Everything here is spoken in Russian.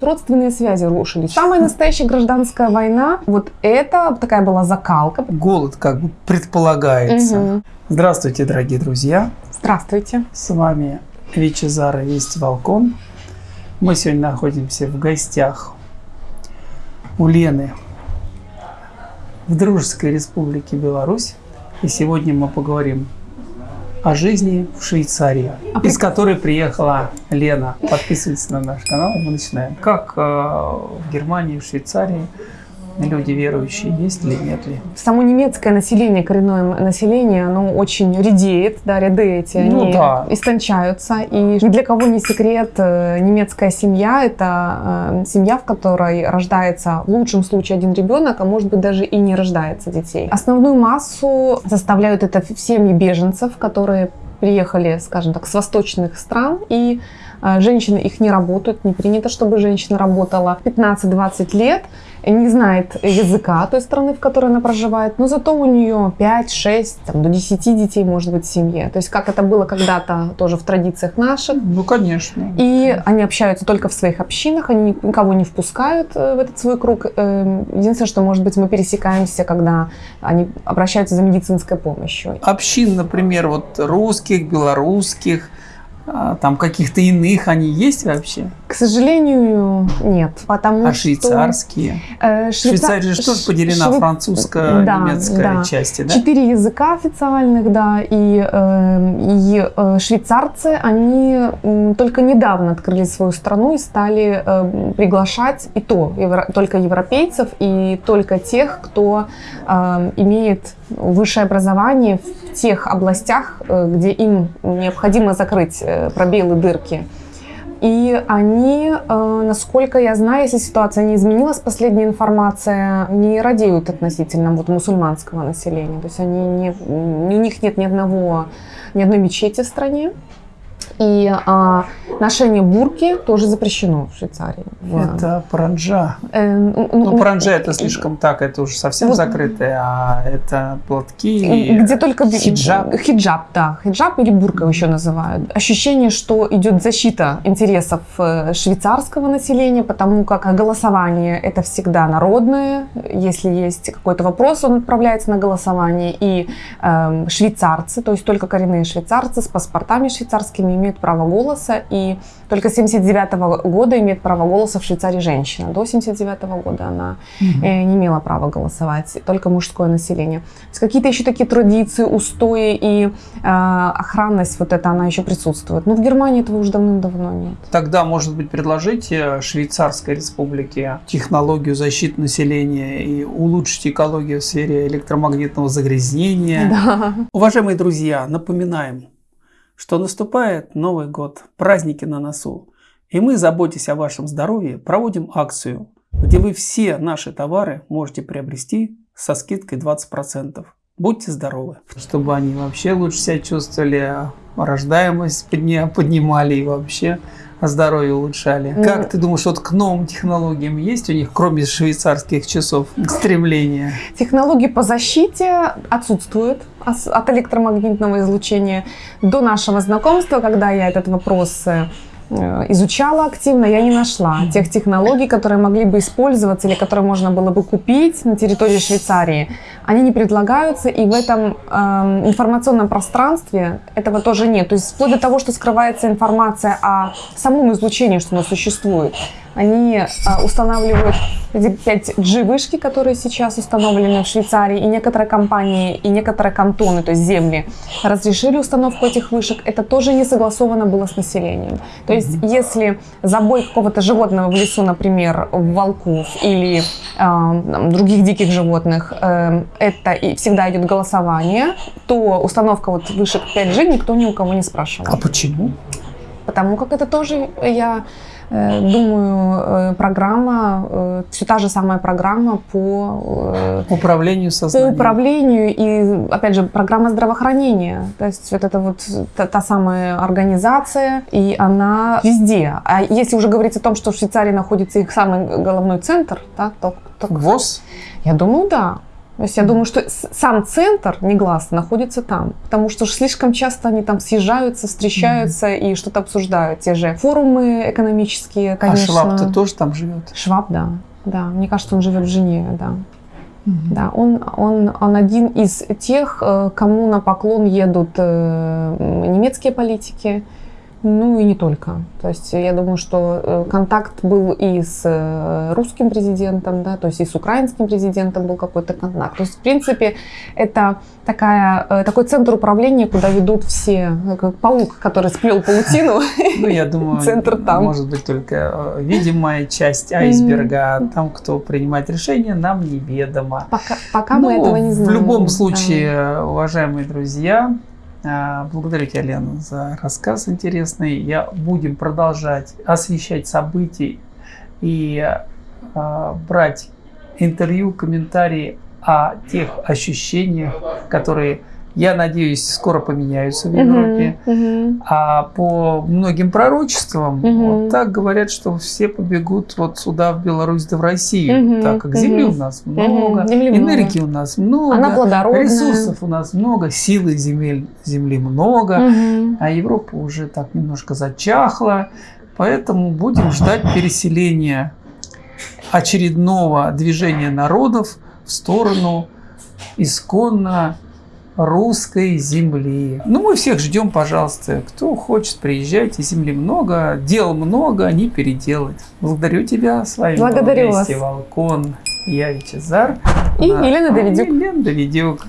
Родственные связи рушились. Самая настоящая гражданская война, вот это такая была закалка. Голод как бы предполагается. Мгм. Здравствуйте, дорогие друзья. Здравствуйте. С вами Вичезара Вести Волкон. Мы сегодня находимся в гостях у Лены в Дружеской Республике Беларусь. И сегодня мы поговорим о жизни в Швейцарии, А из которой приехала Лена. Подписывайтесь на наш канал, мы начинаем. Как э, в Германии, в Швейцарии люди верующие есть или нет ли? Само немецкое население, коренное население, оно очень редеет, да, ряды эти, Ну они да. истончаются. И ни для кого не секрет, э, немецкая семья – это э, семья, в которой рождается в лучшем случае один ребенок, а может быть даже и не рождается детей. Основную массу составляют это семьи беженцев, которые приехали, скажем так, с восточных стран, и женщины их не работают, не принято, чтобы женщина работала 15-20 лет, не знает языка той страны, в которой она проживает, но зато у нее 5-6, там, до 10 детей может быть в семье. То есть как это было когда-то тоже в традициях наших. Ну, конечно. И они общаются только в своих общинах, они никого не впускают э, в этот свой круг. Э, Единственное, что, может быть, мы пересекаемся, когда они обращаются за медицинской помощью. общин, например, вот русских, белорусских, а, там каких-то иных, они есть вообще? К сожалению, нет. Потому А что, швейцарские? э, Швейца- Швейцария же тоже поделена Швей- французская, Да, да. части, да? Четыре языка официальных, да, и, э, и э, швейцарцы, они только недавно открыли свою страну и стали э, приглашать и то евро- только европейцев и только тех, кто э, имеет высшее образование в тех областях, э, где им необходимо закрыть э, пробелы, дырки. И они, э, насколько я знаю, если ситуация не изменилась, последняя информация, не радеют относительно вот, мусульманского населения. То есть они не, у них нет ни одного, ни одной мечети в стране. И а, ношение бурки тоже запрещено в Швейцарии. Это паранджа. э, ну, Ну, ну, паранджа это слишком так, это уже совсем Вот. закрытое, а это платки. Где только хиджаб. Хиджаб, да. Хиджаб или бурка еще называют. Ощущение, что идет защита интересов э, швейцарского населения, потому как голосование это всегда народное. Если есть какой-то вопрос, он отправляется на голосование. И эм, швейцарцы, то есть только коренные швейцарцы с паспортами швейцарскими имеют право голоса. И только с 79 года имеет право голоса в Швейцарии женщина. До 79 года она э, не имела права голосовать, только мужское население. То есть какие-то еще такие традиции, устои и э, охранность, вот это она еще присутствует. Но в Германии этого уже давным-давно нет. Тогда, может быть, предложите Швейцарской республике технологию защиты населения и улучшить экологию в сфере электромагнитного загрязнения. Да. Уважаемые друзья, напоминаем, что наступает Новый год, праздники на носу. И мы, заботясь о вашем здоровье, проводим акцию, где вы все наши товары можете приобрести со скидкой 20%. Будьте здоровы. Чтобы они вообще лучше себя чувствовали, рождаемость подня- поднимали и вообще здоровье улучшали. Ну, как ты думаешь, вот к новым технологиям есть у них, кроме швейцарских часов, стремление? Технологии по защите отсутствуют от электромагнитного излучения. До нашего знакомства, когда я этот вопрос э, изучала активно, я не нашла тех технологий, которые могли бы использоваться или которые можно было бы купить на территории Швейцарии. Они не предлагаются, и в этом эм, информационном пространстве этого тоже нет. То есть вплоть до того, что скрывается информация о самом излучении, что оно существует. Они э, устанавливают эти 5G вышки, которые сейчас установлены в Швейцарии, и некоторые компании, и некоторые кантоны, то есть земли, разрешили установку этих вышек. Это тоже не согласовано было с населением. То есть, если забой какого-то животного в лесу, например, волков или э, там, других диких животных, э, это и всегда идет голосование, то установка вот вышек 5G никто ни у кого не спрашивал. А почему? Потому как это тоже, я думаю, э, программа, все та же самая программа по, э, Управлению по сознанием. управлению и, опять же, программа здравоохранения. То есть вот это вот та, та самая организация, и она везде. А если уже говорить о том, что в Швейцарии находится их самый головной центр, да, то, то ВОЗ? я думаю, да. То есть я думаю, что сам центр негласно находится там, потому что слишком часто они там съезжаются, встречаются и что-то обсуждают. Те же форумы экономические, конечно. А Шваб-то тоже там живет. Шваб, да. Да, мне кажется, он живет в Женеве, да. Да, он, он, он один из тех, э, кому на поклон едут э, немецкие политики, ну и не только. То есть я думаю, что э, контакт был и с э, русским президентом, да, то есть и с украинским президентом был какой-то контакт. То есть, в принципе, это такая, э, такой центр управления, куда ведут все, э, как паук, который сплел паутину. Ну, я думаю, Центр там. может быть только э, видимая часть айсберга. Там, кто принимает решения, нам неведомо. Пока, пока Ну, мы этого не знаем. В любом случае, уважаемые друзья, благодарю тебя, Лена, за рассказ интересный. Я будем продолжать освещать события и а, брать интервью, комментарии о тех ощущениях, которые, я надеюсь, скоро поменяются в Европе. мгм. А по многим пророчествам, Мгм. вот так говорят, что все побегут вот сюда, в Беларусь, да в Россию, Мгм, так как земли мгм. у нас много, земли много. энергии у нас много, Она плодородная. ресурсов у нас много, силы земель, земли много, Мгм. а Европа уже так немножко зачахла, поэтому будем ждать переселения очередного движения народов в сторону исконно русской земли. Ну, мы всех ждем, пожалуйста. Кто хочет, приезжайте. Земли много, дел много, не переделать. Благодарю тебя. С вами Благодарю был вас. Волкон. Я Вичезар. И Елена Давидюк. Елена Давидюк.